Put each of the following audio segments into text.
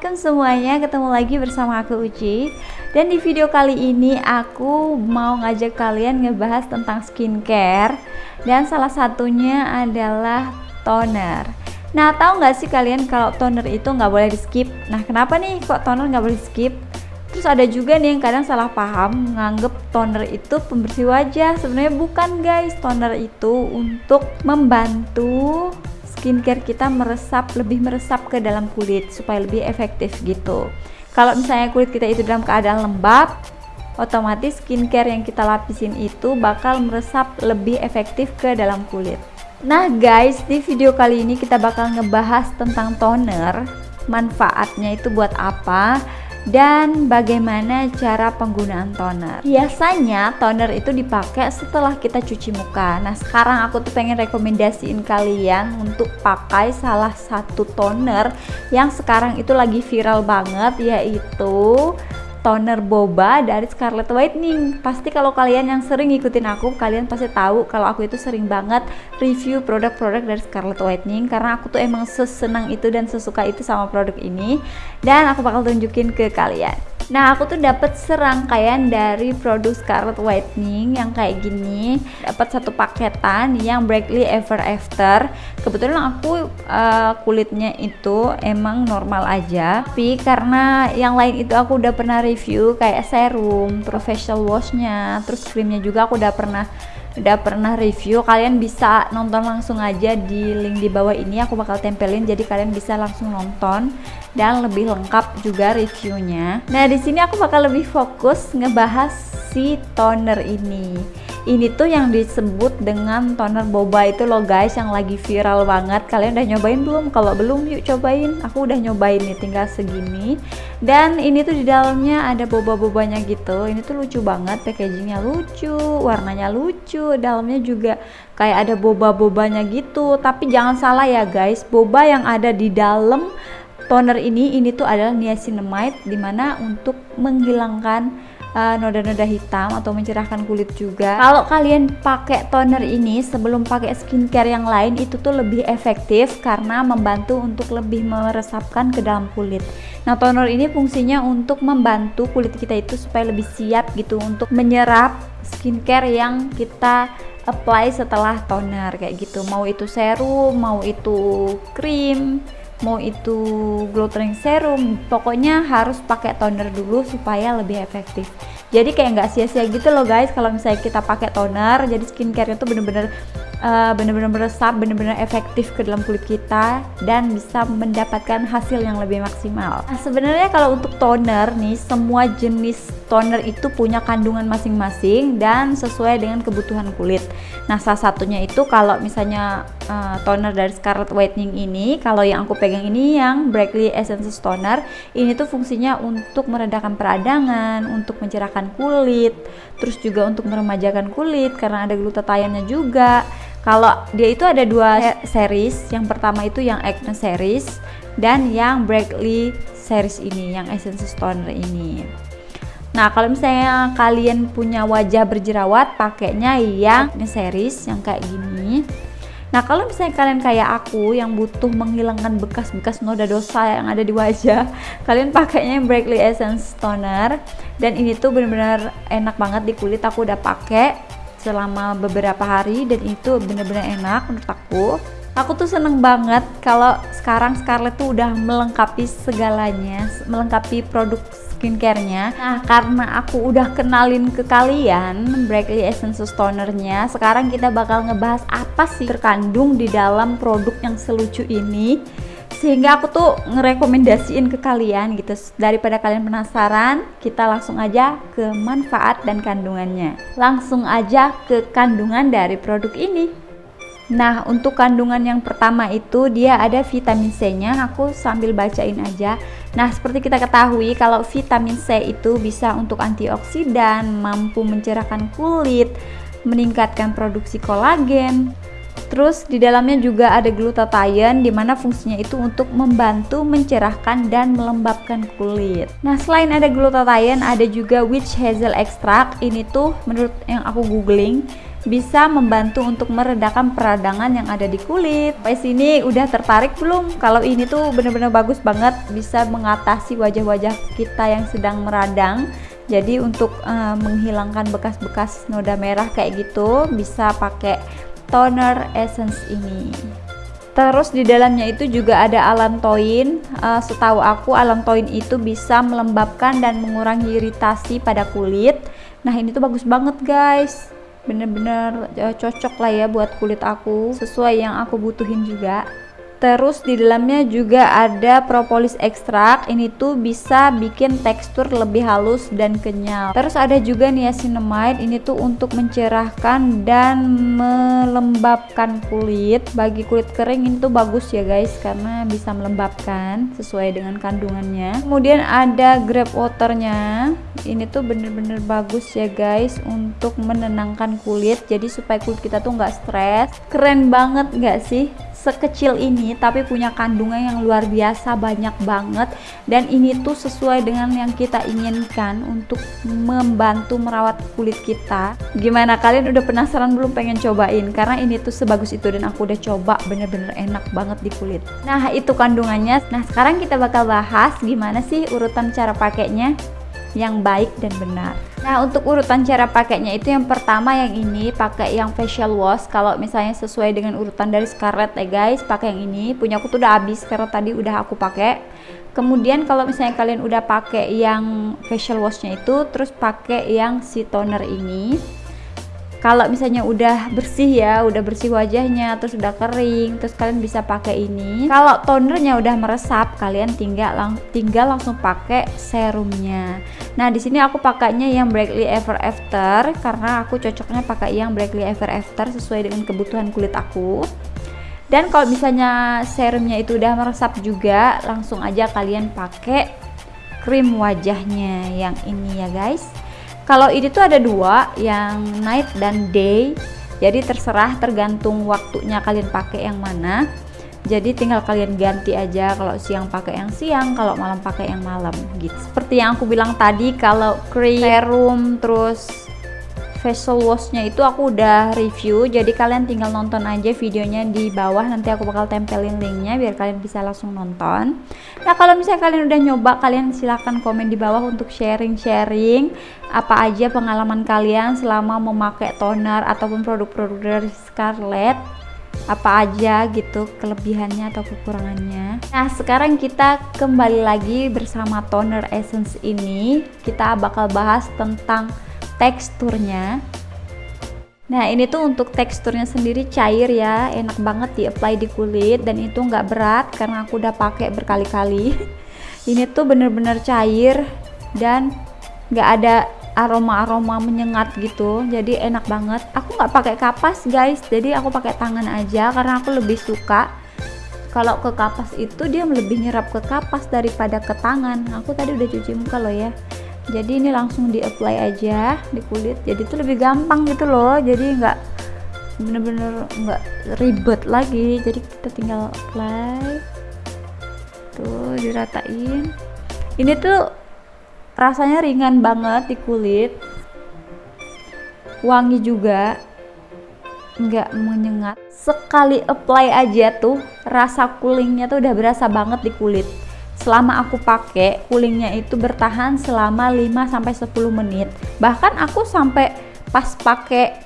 assalamualaikum semuanya Ketemu lagi bersama aku Uci. Dan di video kali ini aku mau ngajak kalian ngebahas tentang skincare. Dan salah satunya adalah toner. Nah tahu nggak sih kalian kalau toner itu nggak boleh di skip Nah kenapa nih kok toner nggak boleh di skip Terus ada juga nih yang kadang salah paham nganggep toner itu pembersih wajah. Sebenarnya bukan guys. Toner itu untuk membantu skincare kita meresap lebih meresap ke dalam kulit supaya lebih efektif gitu. Kalau misalnya kulit kita itu dalam keadaan lembab otomatis skincare yang kita lapisin itu bakal meresap lebih efektif ke dalam kulit. Nah guys di video kali ini kita bakal ngebahas tentang toner. Manfaatnya itu buat apa dan bagaimana cara penggunaan toner? Biasanya toner itu dipakai setelah kita cuci muka. Nah sekarang aku tuh pengen rekomendasiin kalian untuk pakai salah satu toner yang sekarang itu lagi viral banget yaitu toner boba dari Scarlett Whitening pasti kalau kalian yang sering ngikutin aku kalian pasti tahu kalau aku itu sering banget review produk-produk dari Scarlett Whitening karena aku tuh emang sesenang itu dan sesuka itu sama produk ini dan aku bakal tunjukin ke kalian Nah, aku tuh dapat serangkaian dari produk Scarlet Whitening yang kayak gini. Dapat satu paketan yang Brightly Ever After. Kebetulan aku uh, kulitnya itu emang normal aja, tapi karena yang lain itu aku udah pernah review kayak serum, professional washnya, terus krimnya juga aku udah pernah udah pernah review. Kalian bisa nonton langsung aja di link di bawah ini aku bakal tempelin. Jadi kalian bisa langsung nonton dan lebih lengkap juga reviewnya. Nah di sini aku bakal lebih fokus ngebahas si toner ini ini tuh yang disebut dengan toner boba itu loh guys yang lagi viral banget. Kalian udah nyobain belum? Kalau belum yuk cobain. Aku udah nyobain nih tinggal segini. Dan ini tuh di dalamnya ada boba-bobanya gitu. Ini tuh lucu banget packagingnya lucu warnanya lucu. Dalamnya juga kayak ada boba-bobanya gitu. Tapi jangan salah ya guys boba yang ada di dalam toner ini ini tuh adalah niacinamide di mana untuk menghilangkan noda-noda uh, hitam atau mencerahkan kulit juga. Kalau kalian pakai toner ini sebelum pakai skincare yang lain itu tuh lebih efektif karena membantu untuk lebih meresapkan ke dalam kulit. Nah, toner ini fungsinya untuk membantu kulit kita itu supaya lebih siap gitu untuk menyerap skincare yang kita apply setelah toner kayak gitu. Mau itu serum, mau itu krim, mau itu glow serum pokoknya harus pakai toner dulu supaya lebih efektif. Jadi kayak nggak sia-sia gitu loh guys kalau misalnya kita pakai toner jadi skincare itu bener-bener uh, bener-bener meresap bener-bener efektif ke dalam kulit kita dan bisa mendapatkan hasil yang lebih maksimal. Nah sebenarnya kalau untuk toner nih semua jenis toner itu punya kandungan masing-masing dan sesuai dengan kebutuhan kulit nah salah satunya itu kalau misalnya uh, toner dari Scarlett Whitening ini kalau yang aku pegang ini yang Brightly Essence Toner ini tuh fungsinya untuk meredakan peradangan untuk mencerahkan kulit terus juga untuk meremajakan kulit karena ada glutatiannya juga kalau dia itu ada dua series, yang pertama itu yang Acne series dan yang Brightly series ini, yang Essence Toner ini. Nah, kalau misalnya kalian punya wajah berjerawat, pakainya yang Acne series yang kayak gini. Nah, kalau misalnya kalian kayak aku yang butuh menghilangkan bekas-bekas noda dosa yang ada di wajah, kalian pakainya yang Brightly Essence Toner dan ini tuh bener-bener enak banget di kulit. Aku udah pakai selama beberapa hari dan itu bener-bener enak menurut aku aku tuh seneng banget kalau sekarang Scarlett tuh udah melengkapi segalanya melengkapi produk skincare-nya. Nah karena aku udah kenalin ke kalian Brightly Essence Toner-nya sekarang kita bakal ngebahas apa sih terkandung di dalam produk yang selucu ini. Sehingga aku tuh ngerekomendasiin ke kalian gitu. Daripada kalian penasaran kita langsung aja ke manfaat dan kandungannya. Langsung aja ke kandungan dari produk ini nah untuk kandungan yang pertama itu dia ada vitamin C nya aku sambil bacain aja nah seperti kita ketahui kalau vitamin C itu bisa untuk antioksidan mampu mencerahkan kulit meningkatkan produksi kolagen Terus di dalamnya juga ada glutathione di mana fungsinya itu untuk membantu mencerahkan dan melembabkan kulit. Nah, selain ada glutathione ada juga witch hazel extract. Ini tuh menurut yang aku googling bisa membantu untuk meredakan peradangan yang ada di kulit. Sampai sini udah tertarik belum? Kalau ini tuh bener-bener bagus banget bisa mengatasi wajah-wajah kita yang sedang meradang. Jadi untuk uh, menghilangkan bekas-bekas noda merah kayak gitu bisa pakai toner essence ini. Terus di dalamnya itu juga ada alantoin. Uh, setahu aku alantoin itu bisa melembabkan dan mengurangi iritasi pada kulit. Nah ini tuh bagus banget guys bener-bener uh, cocok lah ya buat kulit aku sesuai yang aku butuhin juga Terus di dalamnya juga ada propolis ekstrak. Ini tuh bisa bikin tekstur lebih halus dan kenyal. Terus ada juga niacinamide. Ini tuh untuk mencerahkan dan melembabkan kulit. Bagi kulit kering ini tuh bagus ya guys karena bisa melembabkan sesuai dengan kandungannya. Kemudian ada grape waternya. Ini tuh bener-bener bagus ya guys untuk menenangkan kulit. Jadi supaya kulit kita tuh nggak stres. Keren banget nggak sih? Sekecil ini tapi punya kandungan yang luar biasa banyak banget. Dan ini tuh sesuai dengan yang kita inginkan untuk membantu merawat kulit kita. Gimana kalian udah penasaran belum pengen cobain? Karena ini tuh sebagus itu dan aku udah coba bener-bener enak banget di kulit. Nah itu kandungannya. Nah sekarang kita bakal bahas gimana sih urutan cara pakainya yang baik dan benar. Nah, untuk urutan cara pakainya itu yang pertama yang ini pakai yang facial wash. Kalau misalnya sesuai dengan urutan dari Scarlett ya guys, pakai yang ini. Punya aku tuh udah habis karena tadi udah aku pakai. Kemudian kalau misalnya kalian udah pakai yang facial washnya itu, terus pakai yang si toner ini kalau misalnya udah bersih ya udah bersih wajahnya terus udah kering terus kalian bisa pakai ini. Kalau tonernya udah meresap kalian tinggal lang tinggal langsung pakai serumnya. Nah di sini aku pakainya yang Brightly Ever After karena aku cocoknya pakai yang Brightly Ever After sesuai dengan kebutuhan kulit aku. Dan kalau misalnya serumnya itu udah meresap juga langsung aja kalian pakai krim wajahnya yang ini ya guys kalau ini tuh ada dua yang night dan day. Jadi terserah tergantung waktunya kalian pakai yang mana. Jadi tinggal kalian ganti aja kalau siang pakai yang siang kalau malam pakai yang malam. Gitu. Seperti yang aku bilang tadi kalau cream serum terus facial washnya itu aku udah review jadi kalian tinggal nonton aja videonya di bawah nanti aku bakal tempelin linknya biar kalian bisa langsung nonton. Nah kalau misalnya kalian udah nyoba kalian silahkan komen di bawah untuk sharing-sharing apa aja pengalaman kalian selama memakai toner ataupun produk-produk dari Scarlett. Apa aja gitu kelebihannya atau kekurangannya. Nah sekarang kita kembali lagi bersama toner essence ini. Kita bakal bahas tentang teksturnya. Nah ini tuh untuk teksturnya sendiri cair ya enak banget di apply di kulit dan itu nggak berat karena aku udah pakai berkali-kali. Ini tuh bener-bener cair dan nggak ada aroma-aroma menyengat gitu jadi enak banget. Aku nggak pakai kapas guys jadi aku pakai tangan aja karena aku lebih suka. Kalau ke kapas itu dia lebih nyerap ke kapas daripada ke tangan. Aku tadi udah cuci muka loh ya jadi ini langsung di apply aja di kulit. Jadi itu lebih gampang gitu loh. Jadi nggak bener-bener nggak ribet lagi. Jadi kita tinggal apply. Tuh diratain. Ini tuh rasanya ringan banget di kulit. Wangi juga. Nggak menyengat. Sekali apply aja tuh rasa coolingnya tuh udah berasa banget di kulit selama aku pakai coolingnya itu bertahan selama 5 sampai 10 menit. Bahkan aku sampai pas pakai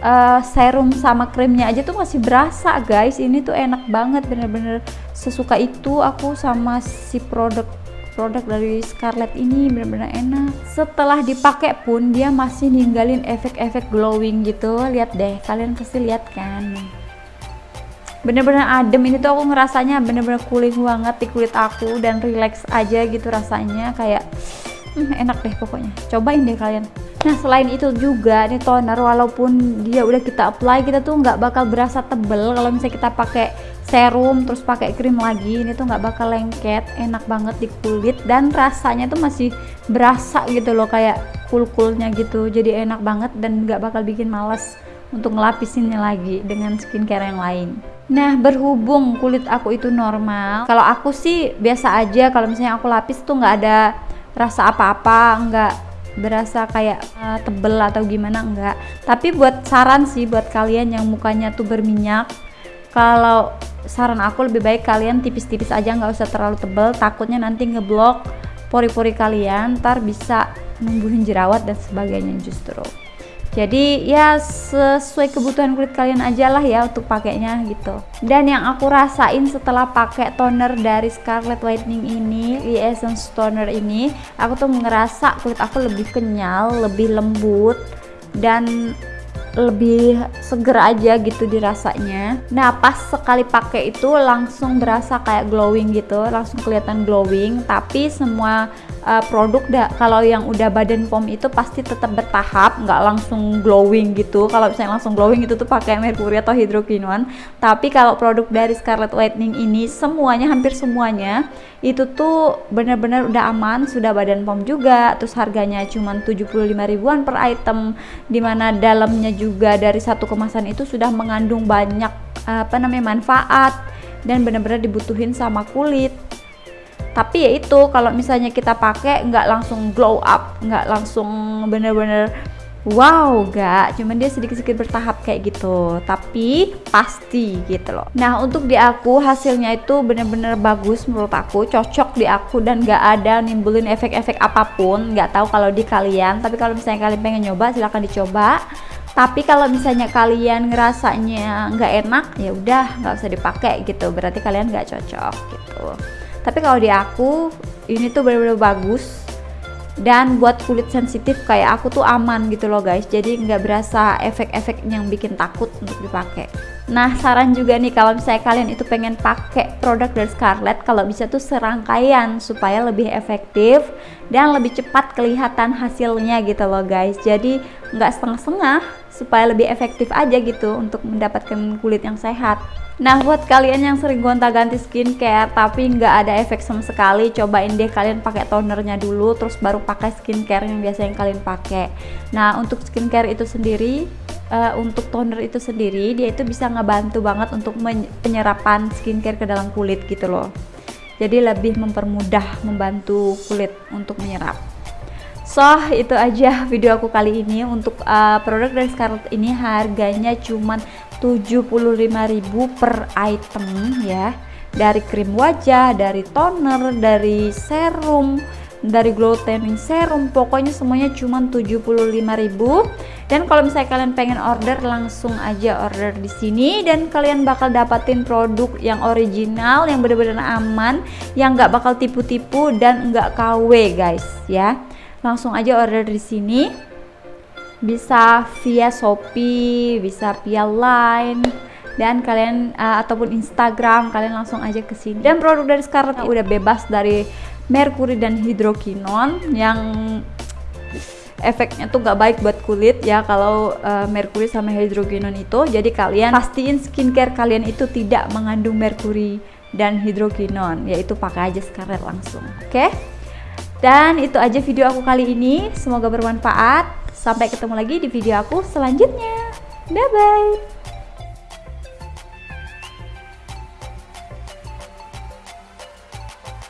uh, serum sama krimnya aja tuh masih berasa guys. Ini tuh enak banget bener-bener sesuka itu aku sama si produk produk dari Scarlett ini bener-bener enak. Setelah dipakai pun dia masih ninggalin efek-efek glowing gitu. Lihat deh kalian pasti lihat kan bener-bener adem. Ini tuh aku ngerasanya bener-bener cooling banget di kulit aku dan relax aja gitu rasanya. Kayak hmm, enak deh pokoknya. Cobain deh kalian. Nah selain itu juga nih toner walaupun dia udah kita apply kita tuh nggak bakal berasa tebel. Kalau misalnya kita pakai serum terus pakai krim lagi ini tuh nggak bakal lengket enak banget di kulit dan rasanya tuh masih berasa gitu loh kayak cool-coolnya gitu. Jadi enak banget dan nggak bakal bikin males untuk ngelapisinnya lagi dengan skincare yang lain Nah, berhubung kulit aku itu normal, kalau aku sih biasa aja. Kalau misalnya aku lapis tuh nggak ada rasa apa-apa, nggak berasa kayak uh, tebel atau gimana enggak tapi buat saran sih buat kalian yang mukanya tuh berminyak kalau saran aku lebih baik kalian tipis-tipis aja nggak usah terlalu tebel. Takutnya nanti ngeblok pori-pori kalian ntar bisa numbuhin jerawat dan sebagainya justru jadi ya sesuai kebutuhan kulit kalian aja lah ya untuk pakainya gitu. Dan yang aku rasain setelah pakai toner dari Scarlett Whitening ini di Essence Toner ini aku tuh ngerasa kulit aku lebih kenyal lebih lembut dan lebih seger aja gitu dirasanya. Nah pas sekali pakai itu langsung berasa kayak glowing gitu langsung kelihatan glowing tapi semua uh, produk kalau yang udah badan pom itu pasti tetap bertahap nggak langsung glowing gitu. Kalau misalnya langsung glowing itu tuh pakai merkuri atau hidrokinon. Tapi kalau produk dari Scarlett Whitening ini semuanya hampir semuanya itu tuh bener-bener udah aman sudah badan pom juga. Terus harganya cuma 75 ribuan per item di mana dalamnya juga dari satu kemasan itu sudah mengandung banyak apa namanya manfaat. Dan benar-benar dibutuhin sama kulit tapi ya itu kalau misalnya kita pakai nggak langsung glow up nggak langsung bener-bener wow gak cuman dia sedikit-sedikit bertahap kayak gitu. Tapi pasti gitu loh. Nah untuk di aku hasilnya itu bener-bener bagus menurut aku. Cocok di aku dan gak ada nimbulin efek-efek apa pun. Nggak tahu kalau di kalian tapi kalau misalnya kalian pengen nyoba silahkan dicoba. Tapi kalau misalnya kalian ngerasanya nggak enak ya udah nggak usah dipakai gitu. Berarti kalian nggak cocok gitu tapi kalau di aku ini tuh bener-bener bagus. Dan buat kulit sensitif kayak aku tuh aman gitu loh guys. Jadi nggak berasa efek-efek yang bikin takut untuk dipakai. Nah saran juga nih kalau misalnya kalian itu pengen pakai produk dari Scarlett kalau bisa tuh serangkaian supaya lebih efektif dan lebih cepat kelihatan hasilnya gitu loh guys. Jadi nggak setengah-setengah supaya lebih efektif aja gitu untuk mendapatkan kulit yang sehat Nah buat kalian yang sering gonta-ganti skincare tapi nggak ada efek sama sekali cobain deh kalian pakai tonernya dulu terus baru pakai skincare yang biasa yang kalian pakai. Nah untuk skincare itu sendiri uh, untuk toner itu sendiri dia itu bisa ngebantu banget untuk penyerapan skincare ke dalam kulit gitu loh. Jadi lebih mempermudah membantu kulit untuk menyerap. So itu aja video aku kali ini. Untuk uh, produk dari Scarlett ini harganya cuman 75.000 per item ya dari krim wajah, dari toner, dari serum, dari glow tanning serum, pokoknya semuanya cuma 75.000. Dan kalau misalnya kalian pengen order langsung aja order di sini dan kalian bakal dapatin produk yang original, yang benar-benar aman, yang nggak bakal tipu-tipu dan nggak KW guys ya. Langsung aja order di sini bisa via Shopee, bisa via Line dan kalian uh, ataupun Instagram kalian langsung aja ke sini. Dan produk dari Scarlett udah bebas dari merkuri dan hidrokinon yang efeknya tuh gak baik buat kulit ya kalau uh, merkuri sama hidrokinon itu. Jadi kalian pastiin skincare kalian itu tidak mengandung merkuri dan hidrokinon, yaitu pakai aja Scarlett langsung. Oke? Okay? Dan itu aja video aku kali ini. Semoga bermanfaat. Sampai ketemu lagi di video aku selanjutnya. Bye bye.